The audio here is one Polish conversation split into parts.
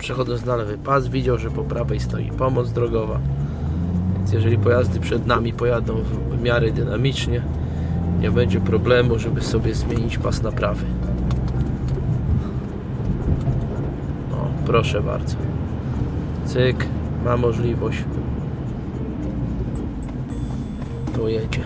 przechodząc na lewy pas widział, że po prawej stoi pomoc drogowa. Więc jeżeli pojazdy przed nami pojadą w miarę dynamicznie, nie będzie problemu, żeby sobie zmienić pas na prawy. O, proszę bardzo. Cyk, ma możliwość. Tu jedzie.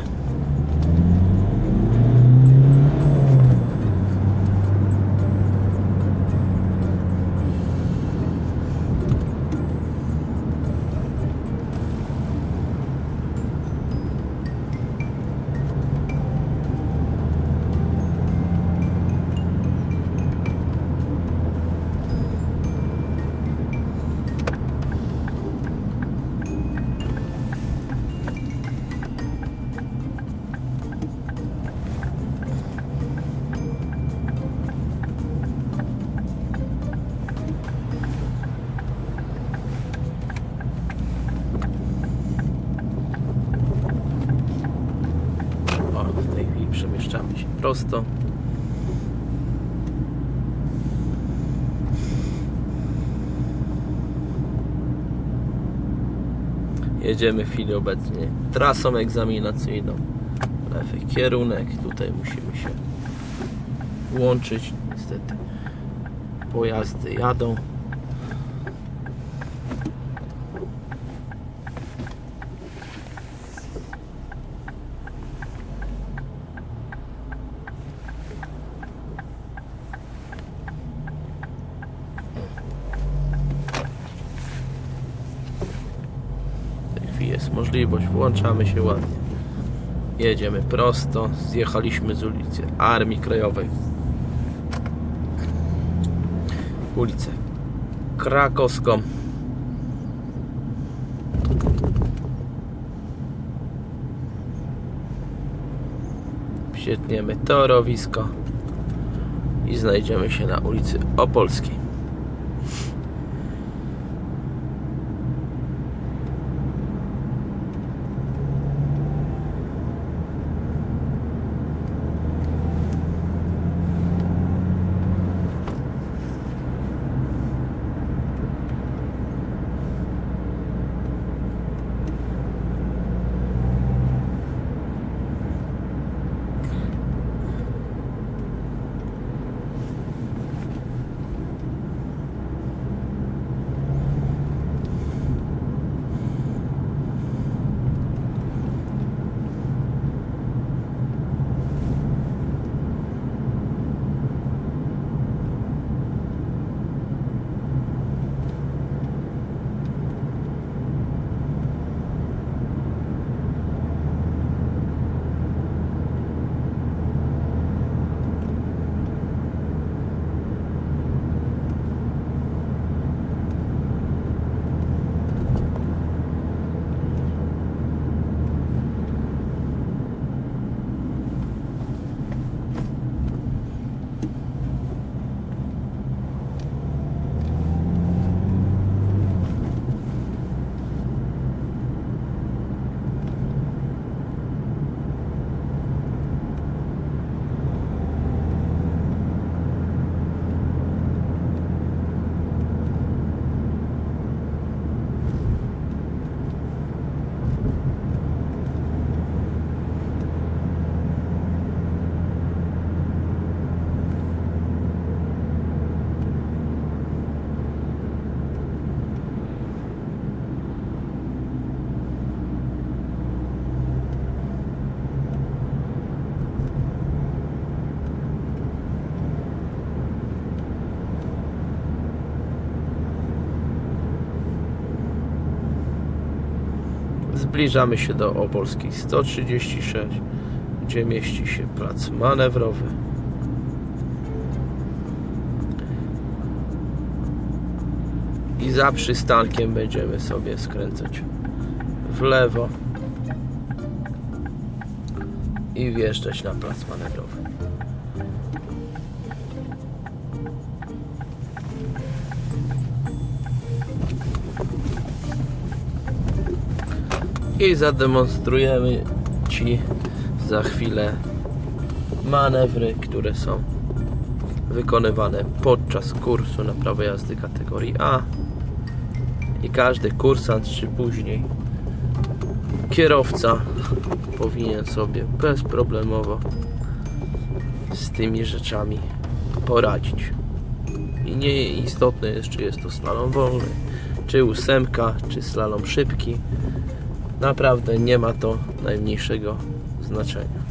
Prosto. Jedziemy w chwili obecnie trasą egzaminacyjną. Lewy kierunek. Tutaj musimy się łączyć. Niestety pojazdy jadą. W tej chwili możliwość, włączamy się ładnie. Jedziemy prosto, zjechaliśmy z ulicy Armii Krajowej. Ulicę Krakowską. Przytniemy torowisko i znajdziemy się na ulicy Opolskiej. Zbliżamy się do Opolskiej 136, gdzie mieści się plac manewrowy. I za przystankiem będziemy sobie skręcać w lewo i wjeżdżać na plac manewrowy. I zademonstrujemy Ci za chwilę manewry, które są wykonywane podczas kursu na prawo jazdy kategorii A i każdy kursant czy później kierowca powinien sobie bezproblemowo z tymi rzeczami poradzić. I nie istotne jest, czy jest to slalom wolny, czy ósemka, czy slalom szybki. Naprawdę nie ma to najmniejszego znaczenia.